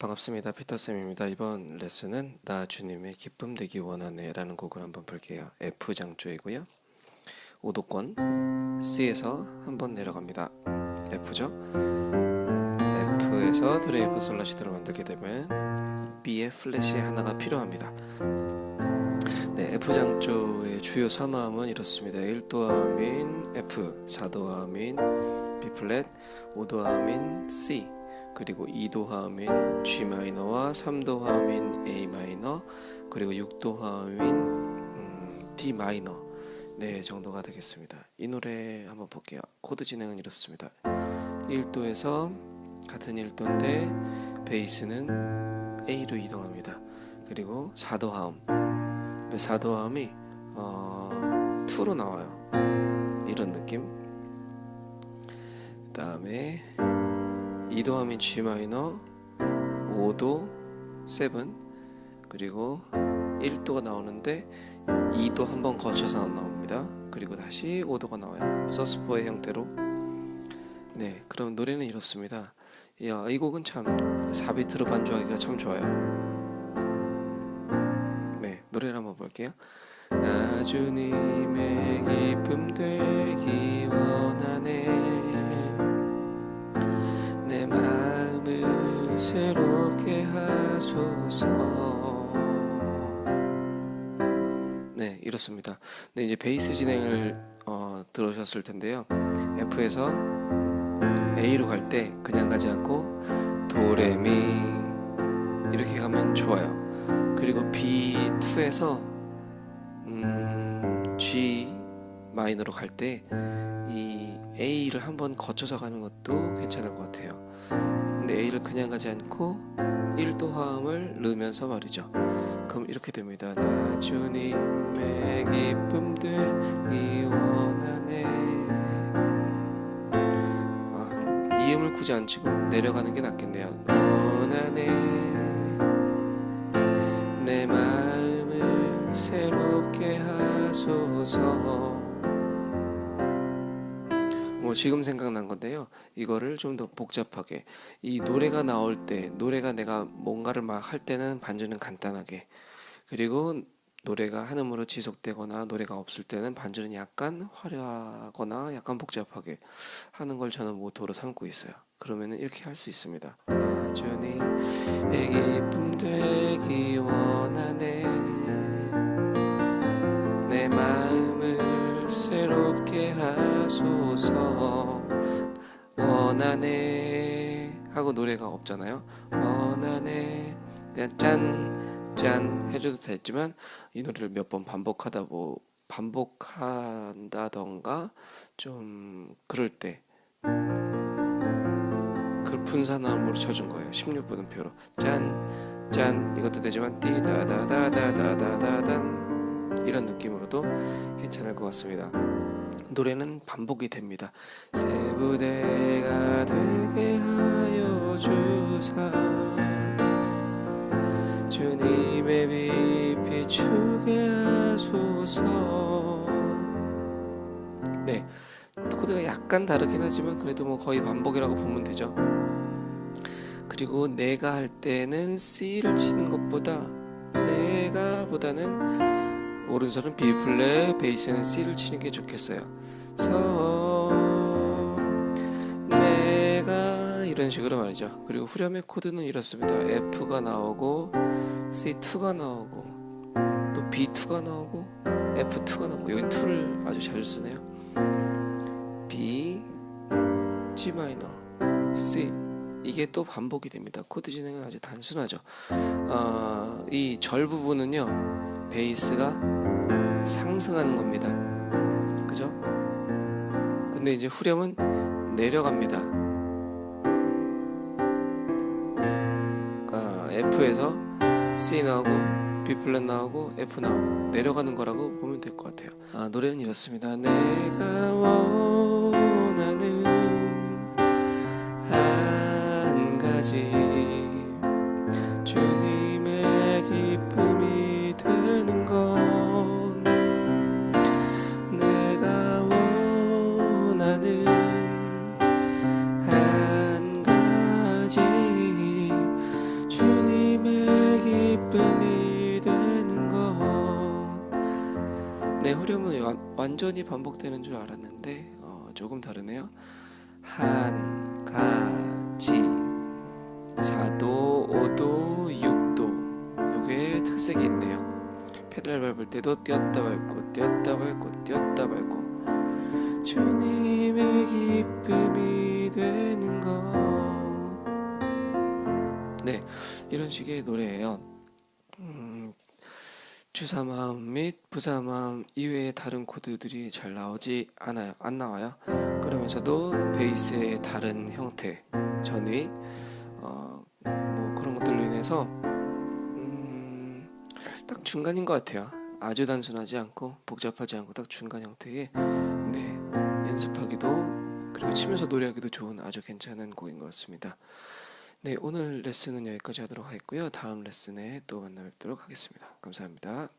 반갑습니다. 피터쌤입니다. 이번 레슨은 나 주님의 기쁨 되기 원하네 라는 곡을 한번 볼게요. F 장조이고요. 5도권 C에서 한번 내려갑니다. F죠. F에서 도레미파솔라시도를 만들게 되면 B의 플랫이 하나가 필요합니다. 네, F 장조의 주요 3화음은 이렇습니다. 1도 화음인 F, 4도 화음인 B 플랫, 5도 화음인 C 그리고 2도 화음인 G 마이너와 3도 화음인 A 마이너 그리고 6도 화음인 음, D 마이너 네 정도가 되겠습니다. 이 노래 한번 볼게요. 코드 진행은 이렇습니다. 1도에서 같은 1도인데 베이스는 A로 이동합니다. 그리고 4도 화음 4도 화음이 어, 2로 나와요. 이런 느낌 그 다음에 2도 하면 G 마이너 5도 7 그리고 1도가 나오는데 2도 한 번 거쳐서 나옵니다. 그리고 다시 5도가 나와요. 서스포의 형태로. 네 그럼 노래는 이렇습니다. 야, 이 곡은 참 4비트로 반주하기가 참 좋아요. 네 노래를 한번 볼게요. 나 주님의 기쁨 되기 원하네. 내 마음을 새롭게 하소서. 네 이렇습니다. 네 이제 베이스 진행을 어, 들으셨을 텐데요. F에서 A로 갈 때 그냥 가지 않고 도레미 이렇게 가면 좋아요. 그리고 B2에서 음, G 마이너로 갈때이 A를 한번 거쳐서 가는 것도 괜찮을 것 같아요. 근데 A를 그냥 가지 않고 1도 화음을 넣으면서 말이죠. 그럼 이렇게 됩니다. 나 주님의 기쁨 되기 원하네. 아, 이음을 굳이 안 치고 내려가는 게 낫겠네요. 원하네. 내 마음을 새롭게 하소서 뭐 지금 생각난 건데요. 이거를 좀 더 복잡하게 이 노래가 나올 때 노래가 내가 뭔가를 막 할 때는 반주는 간단하게 그리고 노래가 한음으로 지속되거나 노래가 없을 때는 반주는 약간 화려하거나 약간 복잡하게 하는 걸 저는 모토로 삼고 있어요. 그러면 이렇게 할 수 있습니다. 나 주님의 기쁨 되기 원하네 내 마음을 새롭게 하소서. 원하네. 하고 노래가 없잖아요. 원하네. 그냥 짠 짠 해줘도 됐지만 이 노래를 몇 번 반복하다 뭐 반복한다던가 좀 그럴 때 그걸 분산함으로 쳐준 거예요. 16분음표로. 짠 짠 이것도 되지만 띠다다다다다다단 이런 느낌으로도 괜찮을 것 같습니다. 노래는 반복이 됩니다. 새 부대가 되게 하여 주사. 주님의 빛 비추게 하소서. 네 코드가 약간 다르긴 하지만 그래도 뭐 거의 반복이라고 보면 되죠. 그리고 내가 할 때는 C를 치는 것보다 내가 보다는 오른손은 B 플랫, 베이스는 C를 치는 게 좋겠어요. 서 내가 이런 식으로 말이죠. 그리고 후렴의 코드는 이렇습니다. F가 나오고 C2가 나오고 또 B2가 나오고 F2가 나오고 여긴 2를 아주 잘 쓰네요. B, G 마이너, C 이게 또 반복이 됩니다. 코드 진행은 아주 단순하죠. 어, 이절 부분은요 베이스가 상승하는 겁니다. 그죠? 근데 이제 후렴은 내려갑니다. 그러니까 F에서 C 나오고 B 플랫 나오고 F 나오고 내려가는 거라고 보면 될 것 같아요. 아, 노래는 이렇습니다. 내가 원하는 한 가지 주님 완전히 반복되는 줄 알았는데 어, 조금 다르네요. 한 가지 사도 오도 육도 요게 특색이 있네요. 페달 밟을 때도 띄었다 밟고 띄었다 밟고 띄었다 밟고 주님의 기쁨이 되는 것 네, 이런 식의 노래예요. 음, 주사 마음 및 부사 마음 이외의 다른 코드들이 잘 나오지 않아요. 안 나와요. 그러면서도 베이스의 다른 형태, 전위, 어, 뭐 그런 것들로 인해서 음, 딱 중간인 것 같아요. 아주 단순하지 않고 복잡하지 않고 딱 중간 형태의 네, 연습하기도 그리고 치면서 노래하기도 좋은 아주 괜찮은 곡인 것 같습니다. 네, 오늘 레슨은 여기까지 하도록 하겠고요. 다음 레슨에 또 만나 뵙도록 하겠습니다. 감사합니다.